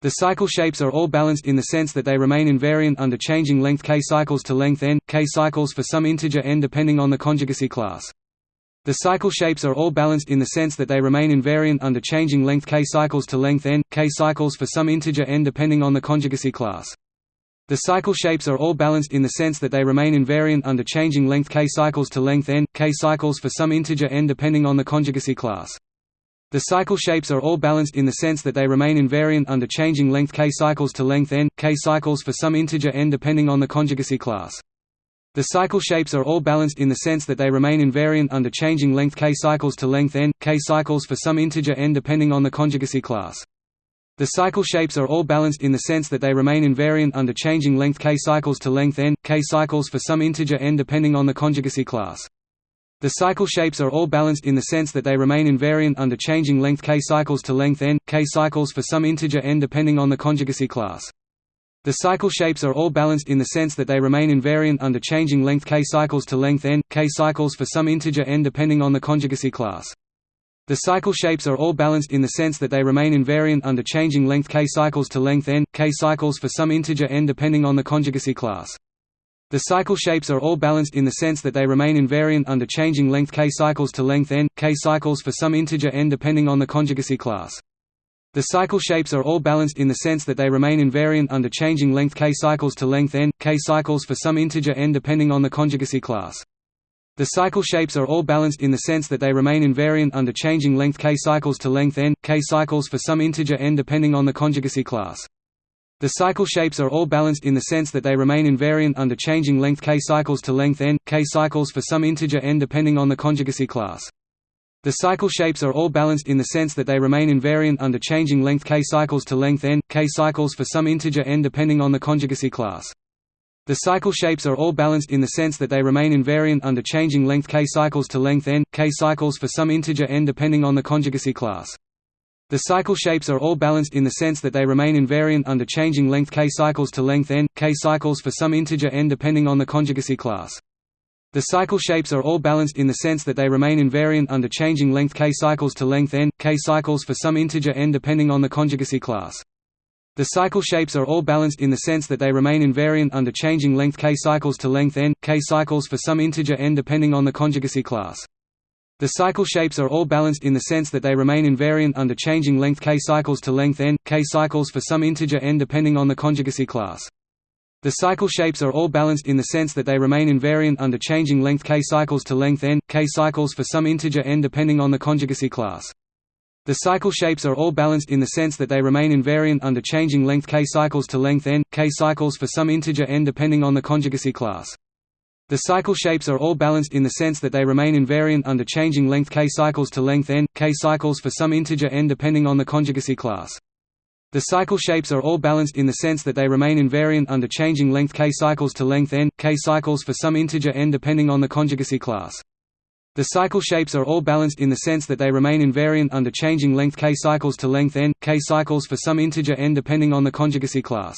The cycle shapes are all balanced in the sense that they remain invariant under changing length k cycles to length n, k cycles for some integer n depending on the conjugacy class. The cycle shapes are all balanced in the sense that they remain invariant under changing length k cycles to length n, k cycles for some integer n depending on the conjugacy class. The cycle shapes are all balanced in the sense that they remain invariant under changing length k cycles to length n, k cycles for some integer n depending on the conjugacy class. The cycle shapes are all balanced in the sense that they remain invariant under changing length k cycles to length n, k cycles for some integer n depending on the conjugacy class. The cycle shapes are all balanced in the sense that they remain invariant under changing length k cycles to length n, k cycles for some integer n depending on the conjugacy class. The cycle shapes are all balanced in the sense that they remain invariant under changing length k cycles to length n, k cycles for some integer n depending on the conjugacy class. The cycle shapes are all balanced in the sense that they remain invariant under changing length k cycles to length n, k cycles for some integer n depending on the conjugacy class. The cycle shapes are all balanced in the sense that they remain invariant under changing length k cycles to length n, k cycles for some integer n depending on the conjugacy class. The cycle shapes are all balanced in the sense that they remain invariant under changing length k cycles to length n, k cycles for some integer n depending on the conjugacy class. The cycle shapes are all balanced in the sense that they remain invariant under changing length k cycles to length n, k cycles for some integer n depending on the conjugacy class. The cycle shapes are all balanced in the sense that they remain invariant under changing length k cycles to length n, k cycles for some integer n depending on the conjugacy class. The cycle shapes are all balanced in the sense that they remain invariant under changing length k cycles to length n, k cycles for some integer n depending on the conjugacy class. The cycle shapes are all balanced in the sense that they remain invariant under changing length k cycles to length n, k cycles for some integer n depending on the conjugacy class. The cycle shapes are all balanced in the sense that they remain invariant under changing length k cycles to length n, k cycles for some integer n depending on the conjugacy class. The cycle shapes are all balanced in the sense that they remain invariant under changing length k cycles to length n, k cycles for some integer n depending on the conjugacy class. The cycle shapes are all balanced in the sense that they remain invariant under changing length k cycles to length n, k cycles for some integer n depending on the conjugacy class. The cycle shapes are all balanced in the sense that they remain invariant under changing length k cycles to length n, k cycles for some integer n depending on the conjugacy class. The cycle shapes are all balanced in the sense that they remain invariant under changing length k cycles to length n, k cycles for some integer n depending on the conjugacy class. The cycle shapes are all balanced in the sense that they remain invariant under changing length k cycles to length n, k cycles for some integer n depending on the conjugacy class. The cycle shapes are all balanced in the sense that they remain invariant under changing length k cycles to length n, k cycles for some integer n depending on the conjugacy class. The cycle shapes are all balanced in the sense that they remain invariant under changing length k cycles to length n, k cycles for some integer n depending on the conjugacy class. The cycle shapes are all balanced in the sense that they remain invariant under changing length k cycles to length n, k cycles for some integer n depending on the conjugacy class. The cycle shapes are all balanced in the sense that they remain invariant under changing length k cycles to length n, k cycles for some integer n depending on the conjugacy class. The cycle shapes are all balanced in the sense that they remain invariant under changing length k cycles to length n, k cycles for some integer n depending on the conjugacy class.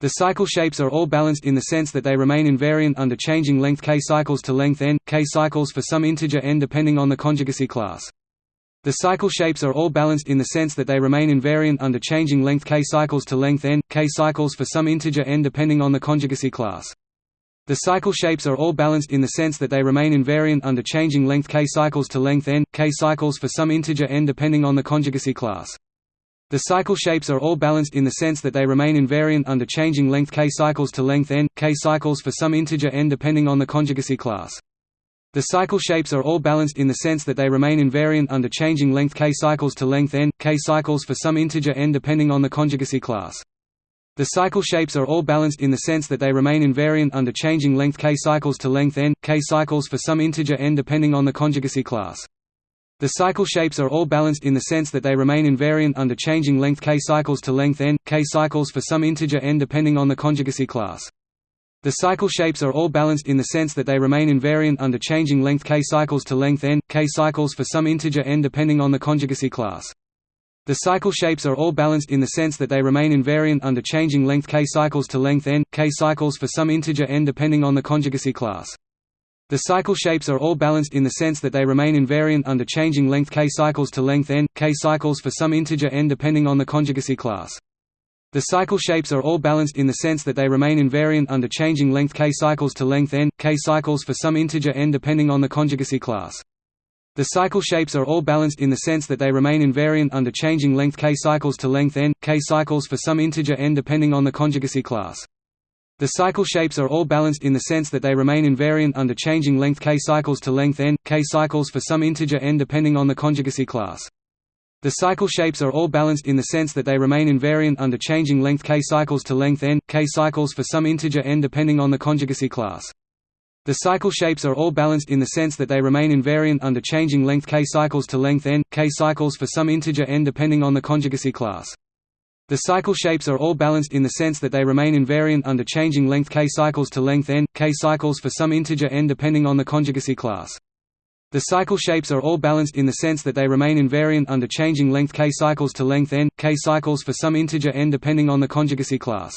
The cycle shapes are all balanced in the sense that they remain invariant under changing length k cycles to length n, k cycles for some integer n depending on the conjugacy class. The cycle shapes are all balanced in the sense that they remain invariant under changing length k cycles to length n, k cycles for some integer n depending on the conjugacy class. The cycle shapes are all balanced in the sense that they remain invariant under changing length k cycles to length n, k cycles for some integer n depending on the conjugacy class. The cycle shapes are all balanced in the sense that they remain invariant under changing length k cycles to length n, k cycles for some integer n depending on the conjugacy class. The cycle shapes are all balanced in the sense that they remain invariant under changing length k cycles to length n, k cycles for some integer n depending on the conjugacy class. The cycle shapes are all balanced in the sense that they remain invariant under changing length k cycles to length n, k cycles for some integer n depending on the conjugacy class. The cycle shapes are all balanced in the sense that they remain invariant under changing length k cycles to length n, k cycles for some integer n depending on the conjugacy class. The cycle shapes are all balanced in the sense that they remain invariant under changing length k cycles to length n, k cycles for some integer n depending on the conjugacy class. The cycle shapes are all balanced in the sense that they remain invariant under changing length k cycles to length n, k cycles for some integer n depending on the conjugacy class. The cycle shapes are all balanced in the sense that they remain invariant under changing length k cycles to length n, k cycles for some integer n depending on the conjugacy class. The cycle shapes are all balanced in the sense that they remain invariant under changing length k cycles to length n, k cycles for some integer n depending on the conjugacy class. The cycle shapes are all balanced in the sense that they remain invariant under changing length k cycles to length n, k cycles for some integer n depending on the conjugacy class. The cycle shapes are all balanced in the sense that they remain invariant under changing length k cycles to length n, k cycles for some integer n depending on the conjugacy class. The cycle shapes are all balanced in the sense that they remain invariant under changing length k cycles to length n, k cycles for some integer n depending on the conjugacy class. The cycle shapes are all balanced in the sense that they remain invariant under changing length k cycles to length n, k cycles for some integer n depending on the conjugacy class. The cycle shapes are all balanced in the sense that they remain invariant under changing length k cycles to length n, k cycles for some integer n depending on the conjugacy class. The cycle shapes are all balanced in the sense that they remain invariant under changing length k cycles to length n, k cycles for some integer n depending on the conjugacy class.